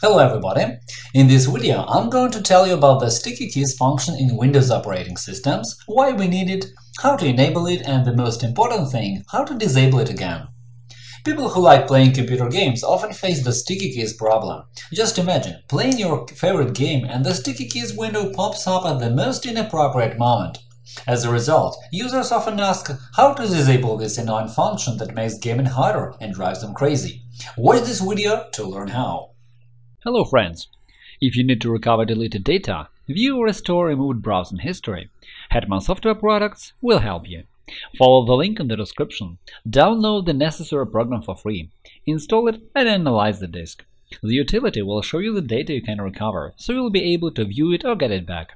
Hello everybody! In this video I'm going to tell you about the sticky keys function in Windows operating systems, why we need it, how to enable it and the most important thing, how to disable it again. People who like playing computer games often face the sticky keys problem. Just imagine playing your favorite game and the sticky keys window pops up at the most inappropriate moment. As a result, users often ask how to disable this annoying function that makes gaming harder and drives them crazy. Watch this video to learn how. Hello friends! If you need to recover deleted data, view or restore removed browsing history, Hetman Software Products will help you. Follow the link in the description, download the necessary program for free, install it and analyze the disk. The utility will show you the data you can recover, so you'll be able to view it or get it back.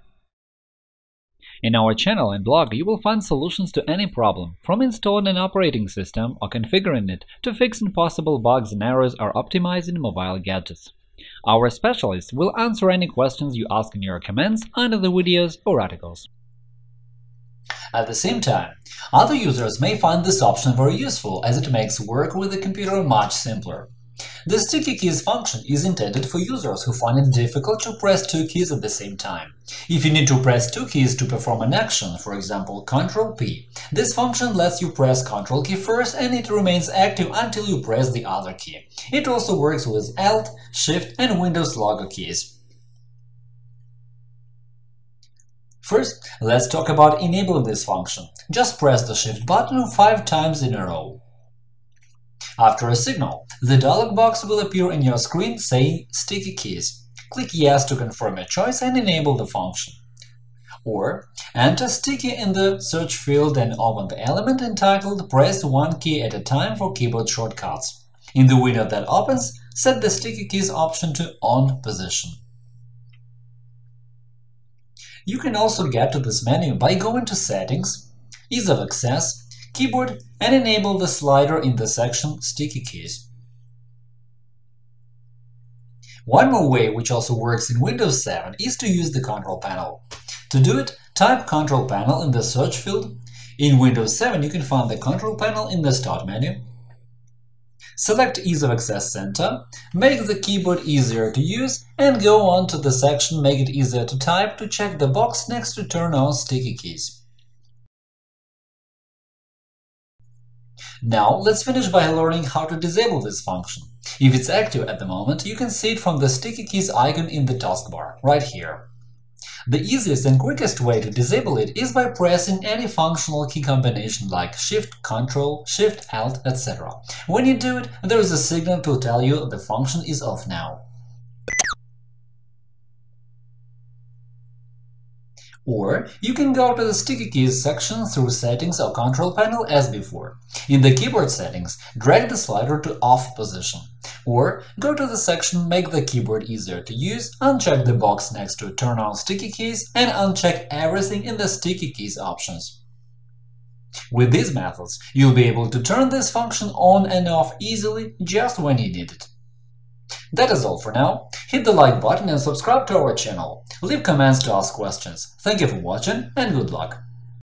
In our channel and blog, you will find solutions to any problem, from installing an operating system or configuring it to fixing possible bugs and errors or optimizing mobile gadgets. Our specialists will answer any questions you ask in your comments under the videos or articles. At the same time, other users may find this option very useful as it makes work with the computer much simpler. The sticky keys function is intended for users who find it difficult to press two keys at the same time. If you need to press two keys to perform an action, for example Ctrl-P, this function lets you press Ctrl key first and it remains active until you press the other key. It also works with Alt, Shift and Windows logo keys. First, let's talk about enabling this function. Just press the Shift button five times in a row. After a signal, the dialog box will appear in your screen saying Sticky keys. Click Yes to confirm your choice and enable the function. Or enter Sticky in the search field and open the element entitled Press one key at a time for keyboard shortcuts. In the window that opens, set the Sticky keys option to On position. You can also get to this menu by going to Settings, Ease of Access, keyboard and enable the slider in the section Sticky keys. One more way, which also works in Windows 7, is to use the Control Panel. To do it, type Control Panel in the search field. In Windows 7, you can find the Control Panel in the Start menu. Select Ease of Access Center, make the keyboard easier to use, and go on to the section Make it easier to type to check the box next to Turn on Sticky keys. Now let's finish by learning how to disable this function. If it's active at the moment, you can see it from the sticky keys icon in the taskbar, right here. The easiest and quickest way to disable it is by pressing any functional key combination like Shift, Ctrl, Shift, Alt, etc. When you do it, there is a signal to tell you the function is off now. Or you can go to the Sticky Keys section through Settings or Control Panel as before. In the keyboard settings, drag the slider to Off position. Or go to the section Make the keyboard easier to use, uncheck the box next to Turn on Sticky Keys, and uncheck everything in the Sticky Keys options. With these methods, you'll be able to turn this function on and off easily just when you need it. That is all for now. Hit the like button and subscribe to our channel. Leave comments to ask questions. Thank you for watching and good luck!